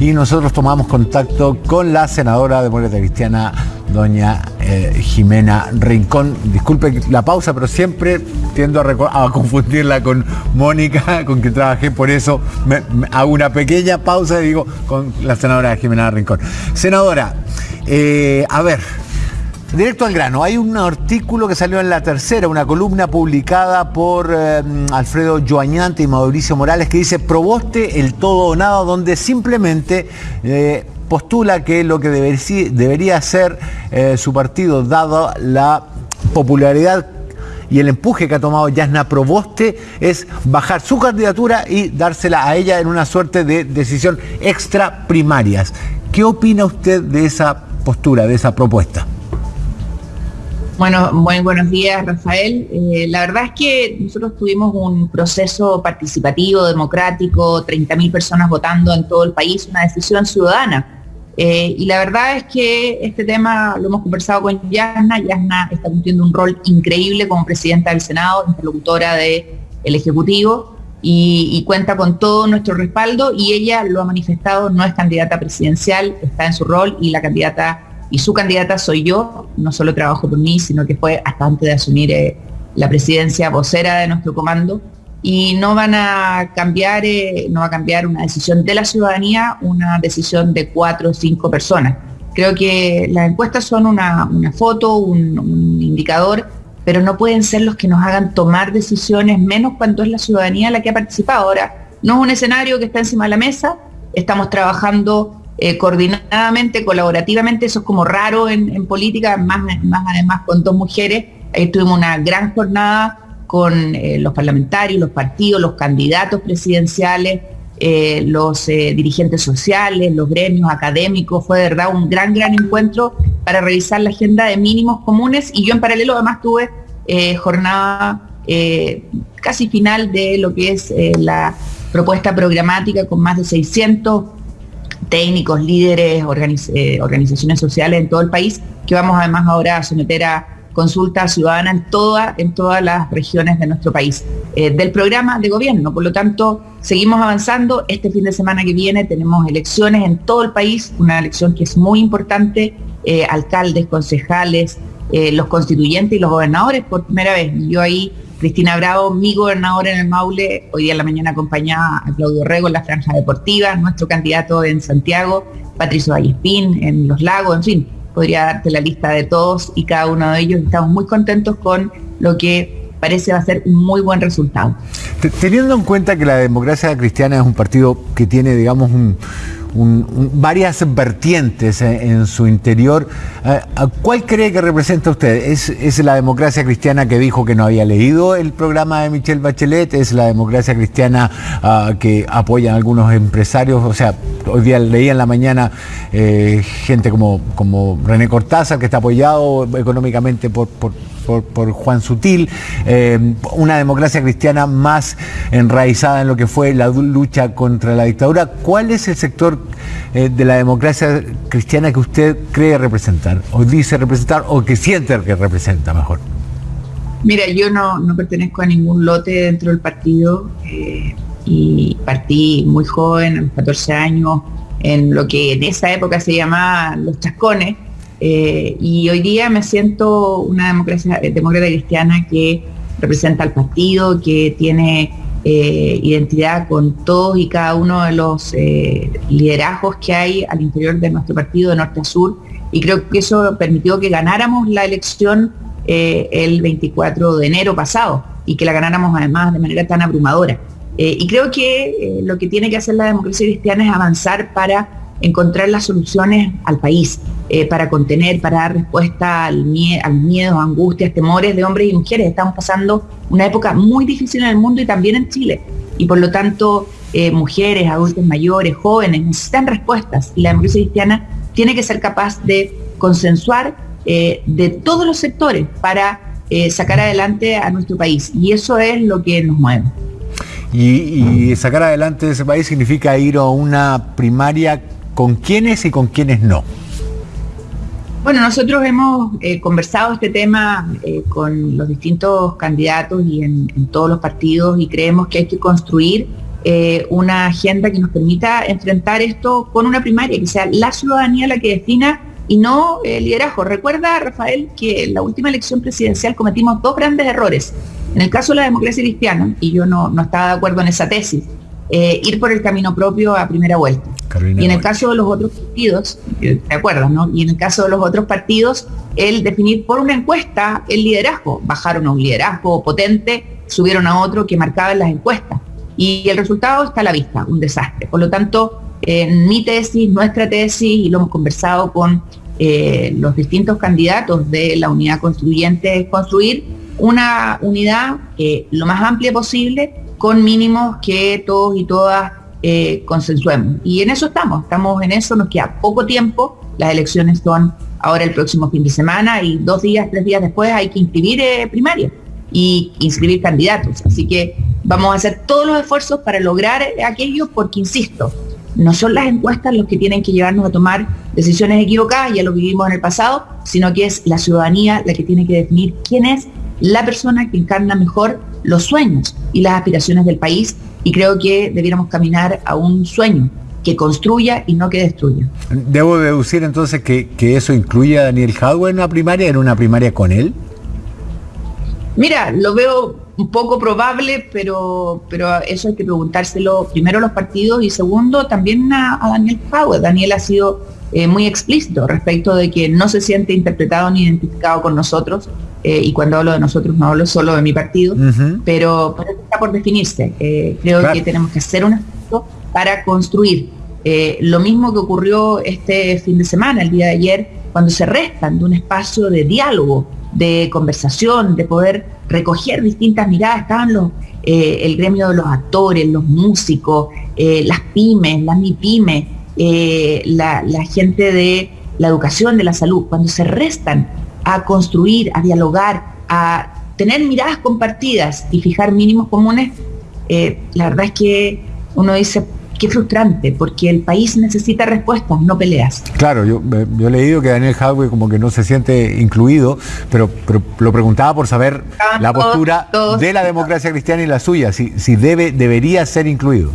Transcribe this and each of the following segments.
y nosotros tomamos contacto con la senadora demócrata cristiana, doña eh, Jimena Rincón. Disculpe la pausa, pero siempre tiendo a, confundirla con Mónica, con quien trabajé, por eso hago una pequeña pausa y digo con la senadora Jimena Rincón. Senadora, eh, a ver, Directo al grano, hay un artículo que salió en la tercera, una columna publicada por eh, Alfredo Joañante y Mauricio Morales que dice proboste el todo o nada, donde simplemente eh, postula que lo que debería, ser eh, su partido, dado la popularidad y el empuje que ha tomado Yasna Proboste es bajar su candidatura y dársela a ella en una suerte de decisión extra primarias. ¿Qué opina usted de esa postura, de esa propuesta? Bueno, muy buenos días, Rafael. Eh, la verdad es que nosotros tuvimos un proceso participativo, democrático, 30.000 personas votando en todo el país, una decisión ciudadana. Eh, y la verdad es que este tema lo hemos conversado con Yasna. Yasna está cumpliendo un rol increíble como presidenta del Senado, interlocutora del Ejecutivo, y, y, cuenta con todo nuestro respaldo. Y ella lo ha manifestado, no es candidata presidencial, está en su rol y la candidata y su candidata soy yo, no solo trabajo por mí, sino que fue hasta antes de asumir eh, la presidencia vocera de nuestro comando. Y no van a cambiar, eh, no va a cambiar una decisión de la ciudadanía, una decisión de cuatro o cinco personas. Creo que las encuestas son una, foto, un, un indicador, pero no pueden ser los que nos hagan tomar decisiones, menos cuando es la ciudadanía la que ha participado. Ahora, no es un escenario que está encima de la mesa, estamos trabajando eh, coordinadamente, colaborativamente, eso es como raro en, política, más, más además con dos mujeres. Ahí tuvimos una gran jornada con eh, los parlamentarios, los partidos, los candidatos presidenciales, eh, los dirigentes sociales, los gremios académicos. Fue de verdad un gran, gran encuentro para revisar la agenda de mínimos comunes y yo en paralelo además tuve jornada casi final de lo que es la propuesta programática con más de 600 técnicos, líderes, eh, organizaciones sociales en todo el país, que vamos además ahora a someter a consulta ciudadana en, en todas las regiones de nuestro país, eh, del programa de gobierno. Por lo tanto, seguimos avanzando. Este fin de semana que viene tenemos elecciones en todo el país, una elección que es muy importante, eh, alcaldes, concejales, los constituyentes y los gobernadores por primera vez. Yo ahí Cristina Bravo, mi gobernadora en el Maule, hoy día en la mañana acompañada a Claudio Rego en la franja deportiva, nuestro candidato en Santiago, Patricio Vallespín en Los Lagos, en fin, podría darte la lista de todos y cada uno de ellos. Estamos muy contentos con lo que parece va a ser un muy buen resultado. Teniendo en cuenta que la democracia cristiana es un partido que tiene, digamos, un varias vertientes en, su interior. Eh, ¿Cuál cree que representa usted? ¿Es, la democracia cristiana que dijo que no había leído el programa de Michelle Bachelet? ¿Es la democracia cristiana ah, que apoyan algunos empresarios? O sea, hoy día leía en la mañana eh, gente como, como René Cortázar, que está apoyado económicamente por, Juan Sutil, eh, una democracia cristiana más enraizada en lo que fue la lucha contra la dictadura. ¿Cuál es el sector eh, de la democracia cristiana que usted cree representar, o dice representar, o que siente que representa mejor? Mira, yo no, pertenezco a ningún lote dentro del partido eh, y partí muy joven, a los 14 años, en lo que en esa época se llamaba los chascones, eh, y hoy día me siento una democracia, eh, demócrata cristiana que representa al partido, que tiene eh, identidad con todos y cada uno de los liderazgos que hay al interior de nuestro partido de norte a sur. Y creo que eso permitió que ganáramos la elección el 24 de enero pasado y que la ganáramos además de manera tan abrumadora. y creo que lo que tiene que hacer la democracia cristiana es avanzar para encontrar las soluciones al país eh, para contener, para dar respuesta al, al miedo, angustias, temores de hombres y mujeres. Estamos pasando una época muy difícil en el mundo y también en Chile. Y por lo tanto, eh, mujeres, adultos mayores, jóvenes necesitan respuestas. Y la democracia cristiana tiene que ser capaz de consensuar eh, de todos los sectores para sacar adelante a nuestro país. Y eso es lo que nos mueve. Y, y, sacar adelante ese país significa ir a una primaria con quiénes y con quiénes no. Bueno, nosotros hemos eh, conversado este tema eh, con los distintos candidatos y en, todos los partidos y creemos que hay que construir eh, una agenda que nos permita enfrentar esto con una primaria, que sea la ciudadanía la que defina y no el liderazgo. Recuerda, Rafael, que en la última elección presidencial cometimos dos grandes errores. En el caso de la democracia cristiana, y yo no, estaba de acuerdo en esa tesis, eh, ir por el camino propio a primera vuelta. y en el caso de los otros partidos, ¿te acuerdas, no? Y en el caso de los otros partidos, el definir por una encuesta el liderazgo. Bajaron a un liderazgo potente, subieron a otro que marcaba las encuestas. Y el resultado está a la vista, un desastre. Por lo tanto, mi tesis, nuestra tesis, y lo hemos conversado con eh, los distintos candidatos de la unidad constituyente, es construir una unidad eh, lo más amplia posible con mínimos que todos y todas eh, consensuemos. Y en eso estamos, estamos en eso, nos queda poco tiempo, las elecciones son ahora el próximo fin de semana y dos días, tres días después hay que inscribir primaria y inscribir candidatos. Así que vamos a hacer todos los esfuerzos para lograr aquello porque, insisto, no son las encuestas los que tienen que llevarnos a tomar decisiones equivocadas, ya lo vivimos en el pasado, sino que es la ciudadanía la que tiene que definir quién es la persona que encarna mejor los sueños y las aspiraciones del país y creo que debiéramos caminar a un sueño que construya y no que destruya. Debo deducir entonces que, eso incluye a Daniel Jadwe en una primaria, en una primaria con él. Mira, lo veo un poco probable, pero, pero eso hay que preguntárselo primero a los partidos y segundo también a, Daniel Power. Daniel ha sido eh, muy explícito respecto de que no se siente interpretado ni identificado con nosotros. Eh, y cuando hablo de nosotros no hablo solo de mi partido, pero, está por definirse. Eh, creo que tenemos que hacer un esfuerzo para construir lo mismo que ocurrió este fin de semana, el día de ayer, cuando se restan de un espacio de diálogo de conversación, de poder recoger distintas miradas. Estaban los, eh, el gremio de los actores, los músicos, eh, las pymes, las MIPYME, eh, la, la gente de la educación, de la salud, cuando se restan a construir, a dialogar, a tener miradas compartidas y fijar mínimos comunes, la verdad es que uno dice, qué frustrante, porque el país necesita respuestas, no peleas. Claro, yo, yo he leído que Daniel Hadwe como que no se siente incluido, pero, lo preguntaba por saber la postura de la democracia cristiana y la suya, si, si debe, debería ser incluido.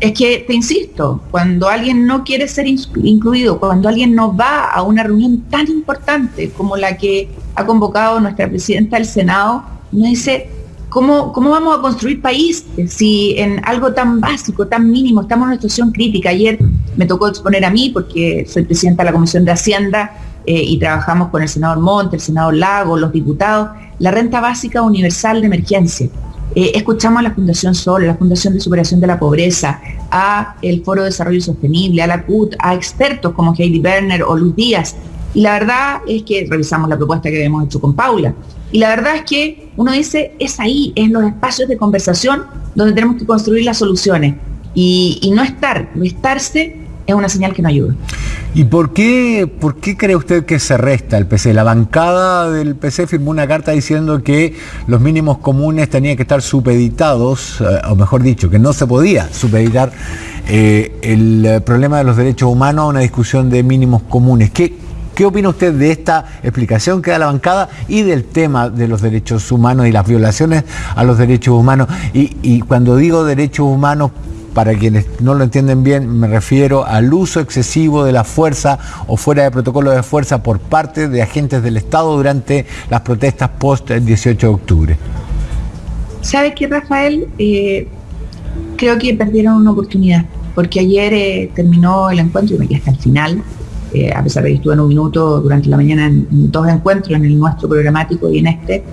Es que, te insisto, cuando alguien no quiere ser incluido, cuando alguien no va a una reunión tan importante como la que ha convocado nuestra presidenta del Senado, uno dice, ¿Cómo, vamos a construir país si en algo tan básico, tan mínimo, estamos en una situación crítica? Ayer me tocó exponer a mí, porque soy presidenta de la Comisión de Hacienda eh, y trabajamos con el senador Monte, el senador Lago, los diputados, la renta básica universal de emergencia. Eh, escuchamos a la Fundación Sol, a la Fundación de Superación de la Pobreza, a el Foro de Desarrollo Sostenible, a la CUT, a expertos como Heidi Berner o Luz Díaz. Y la verdad es que revisamos la propuesta que habíamos hecho con Paula. Y la verdad es que uno dice, es ahí, en los espacios de conversación donde tenemos que construir las soluciones. Y, no estar, no estarse es una señal que no ayuda. ¿Y por qué, por qué cree usted que se resta el PC? La bancada del PC firmó una carta diciendo que los mínimos comunes tenían que estar supeditados, eh, o mejor dicho, que no se podía supeditar eh, el problema de los derechos humanos a una discusión de mínimos comunes. ¿Qué, ¿Qué opina usted de esta explicación que da la bancada y del tema de los derechos humanos y las violaciones a los derechos humanos? Y, cuando digo derechos humanos, para quienes no lo entienden bien, me refiero al uso excesivo de la fuerza o fuera de protocolo de fuerza por parte de agentes del Estado durante las protestas post el 18 de octubre. ¿Sabe qué, Rafael? Eh, creo que perdieron una oportunidad, porque ayer eh, terminó el encuentro y me quedé hasta el final eh, a pesar de que estuve en un minuto durante la mañana en, dos encuentros, en el nuestro programático y en este,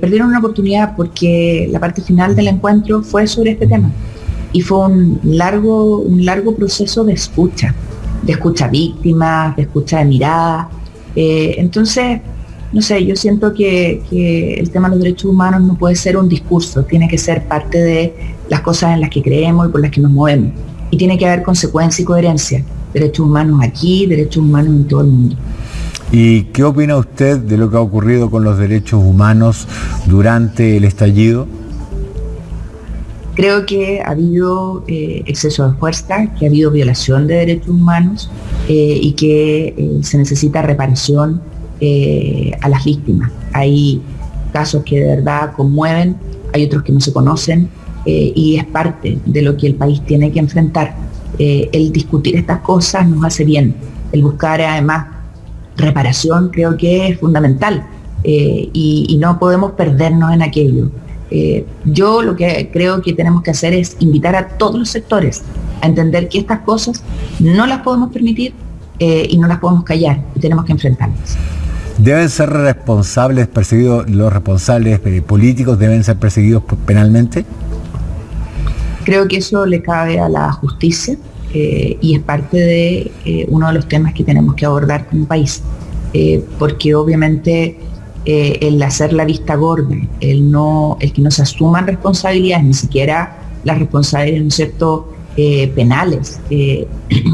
perdieron una oportunidad porque la parte final del encuentro fue sobre este tema. Y fue un largo, un largo proceso de escucha, de escucha víctimas, de escucha de miradas. Eh, entonces, no sé, yo siento que, que, el tema de los derechos humanos no puede ser un discurso, tiene que ser parte de las cosas en las que creemos y por las que nos movemos. Y tiene que haber consecuencia y coherencia derechos humanos aquí, derechos humanos en todo el mundo. ¿Y qué opina usted de lo que ha ocurrido con los derechos humanos durante el estallido? Creo que ha habido eh, exceso de fuerza, que ha habido violación de derechos humanos eh, y que eh, se necesita reparación a las víctimas. Hay casos que de verdad conmueven, hay otros que no se conocen y es parte de lo que el país tiene que enfrentar. El discutir estas cosas nos hace bien. El buscar además reparación creo que es fundamental y, no podemos perdernos en aquello. Yo lo que creo que tenemos que hacer es invitar a todos los sectores a entender que estas cosas no las podemos permitir y no las podemos callar y tenemos que enfrentarlas. ¿Deben ser responsables, perseguidos, los responsables eh, políticos deben ser perseguidos penalmente? Creo que eso le cabe a la justicia eh, y es parte de eh, uno de los temas que tenemos que abordar como país, porque obviamente el hacer la vista gorda, el, no, el que no se asuman responsabilidades, ni siquiera las responsabilidades, ¿no es cierto?, penales en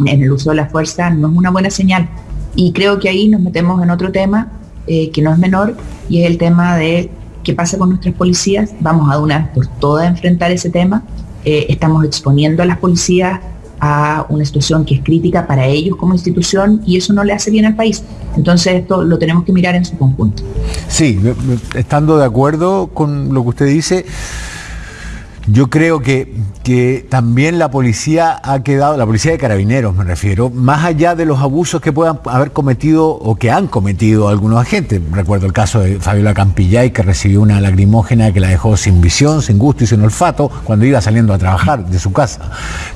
el uso de la fuerza, no es una buena señal y creo que ahí nos metemos en otro tema eh, que no es menor y es el tema de qué pasa con nuestras policías. Vamos a una vez por todas enfrentar ese tema. Eh, estamos exponiendo a las policías a una situación que es crítica para ellos como institución y eso no le hace bien al país. Entonces esto lo tenemos que mirar en su conjunto. Sí, estando de acuerdo con lo que usted dice, yo creo que, que, también la policía ha quedado, la policía de carabineros me refiero, más allá de los abusos que puedan haber cometido o que han cometido algunos agentes. Recuerdo el caso de Fabiola Campillay que recibió una lagrimógena que la dejó sin visión, sin gusto y sin olfato cuando iba saliendo a trabajar de su casa.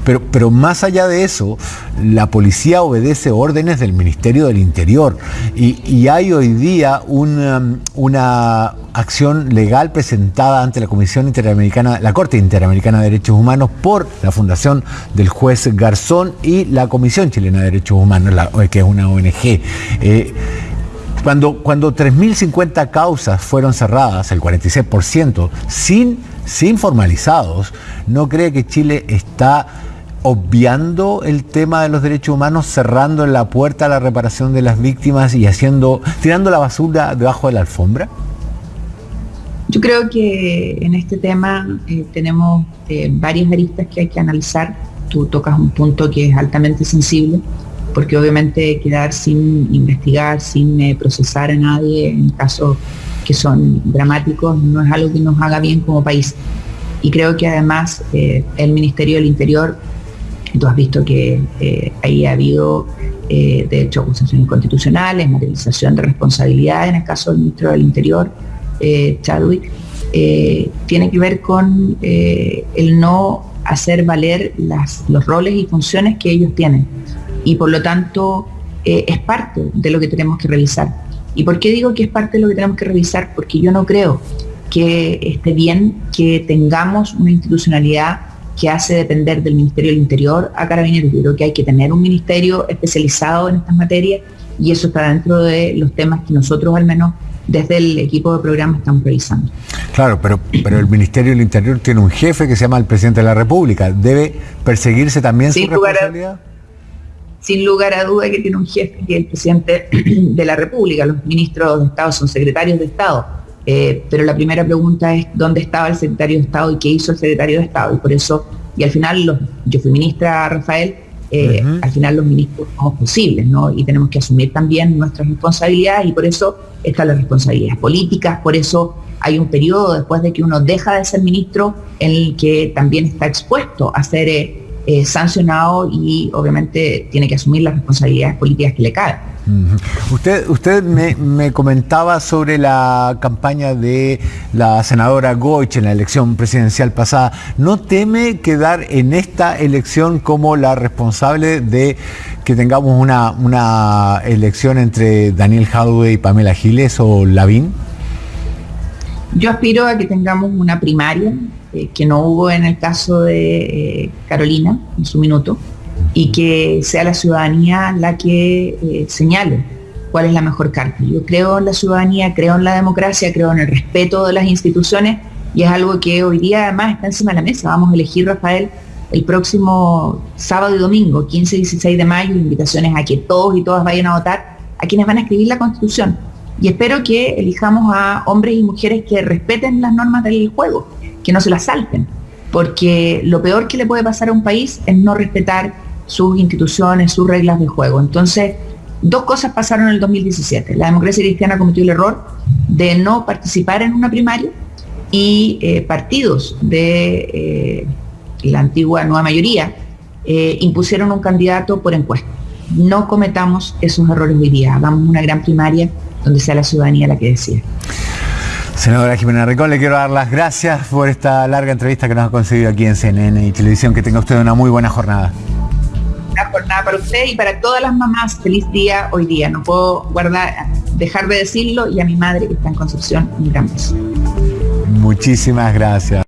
Pero, pero más allá de eso, la policía obedece órdenes del Ministerio del Interior y, y hay hoy día una, una acción legal presentada ante la Comisión Interamericana, la Corte Interamericana de Derechos Humanos por la Fundación del Juez Garzón y la Comisión Chilena de Derechos Humanos, que es una ONG. Eh, cuando, cuando 3.050 causas fueron cerradas, el 46%, sin, sin formalizados, ¿no cree que Chile está obviando el tema de los derechos humanos, cerrando la puerta a la reparación de las víctimas y haciendo, tirando la basura debajo de la alfombra? Yo creo que en este tema eh, tenemos eh, varias aristas que hay que analizar. Tú tocas un punto que es altamente sensible, porque obviamente quedar sin investigar, sin eh, procesar a nadie en casos que son dramáticos no es algo que nos haga bien como país. Y creo que además el Ministerio del Interior, tú has visto que ahí ha habido de hecho acusaciones constitucionales, materialización de responsabilidad en el caso del Ministro del Interior, eh, Chadwick, eh, tiene que ver con eh, el no hacer valer los roles y funciones que ellos tienen. Y por lo tanto es parte de lo que tenemos que revisar. ¿Y por qué digo que es parte de lo que tenemos que revisar? Porque yo no creo que esté bien que tengamos una institucionalidad que hace depender del Ministerio del Interior a Carabineros. Yo creo que hay que tener un ministerio especializado en estas materias y eso está dentro de los temas que nosotros al menos desde el equipo de programa estamos revisando. Claro, pero, pero el Ministerio del Interior tiene un jefe que se llama el Presidente de la República. ¿Debe perseguirse también sin su responsabilidad? sin lugar a duda que tiene un jefe que es el Presidente de la República. Los ministros de Estado son secretarios de Estado. Eh, pero la primera pregunta es dónde estaba el secretario de Estado y qué hizo el secretario de Estado. Y por eso, y al final yo fui ministra, Rafael, eh, al final los ministros somos posibles, ¿no? Y tenemos que asumir también nuestras responsabilidades y por eso están las responsabilidades políticas, por eso hay un periodo después de que uno deja de ser ministro en el que también está expuesto a ser eh, eh, sancionado y obviamente tiene que asumir las responsabilidades políticas que le caen. Usted, usted me, comentaba sobre la campaña de la senadora Goich en la elección presidencial pasada. ¿No teme quedar en esta elección como la responsable de que tengamos una, una elección entre Daniel Jadwe y Pamela Giles o Lavín? Yo aspiro a que tengamos una primaria, eh, que no hubo en el caso de eh, Carolina en su minuto y que sea la ciudadanía la que eh, señale cuál es la mejor carta. Yo creo en la ciudadanía, creo en la democracia, creo en el respeto de las instituciones y es algo que hoy día además está encima de la mesa. Vamos a elegir, Rafael, el próximo sábado y domingo, 15 y 16 de mayo, invitaciones a que todos y todas vayan a votar, a quienes van a escribir la Constitución. Y espero que elijamos a hombres y mujeres que respeten las normas del juego, que no se las salten, porque lo peor que le puede pasar a un país es no respetar sus instituciones, sus reglas de juego. Entonces, dos cosas pasaron en el 2017. La democracia cristiana cometió el error de no participar en una primaria y eh, partidos de la antigua nueva mayoría impusieron un candidato por encuesta. No cometamos esos errores hoy día, hagamos una gran primaria donde sea la ciudadanía la que decida. Senadora Jimena Ricón, le quiero dar las gracias por esta larga entrevista que nos ha conseguido aquí en CNN y Televisión. Que tenga usted una muy buena jornada. Una jornada para usted y para todas las mamás. Feliz día hoy día. No puedo guardar, dejar de decirlo y a mi madre que está en Concepción, un gran beso. Muchísimas gracias.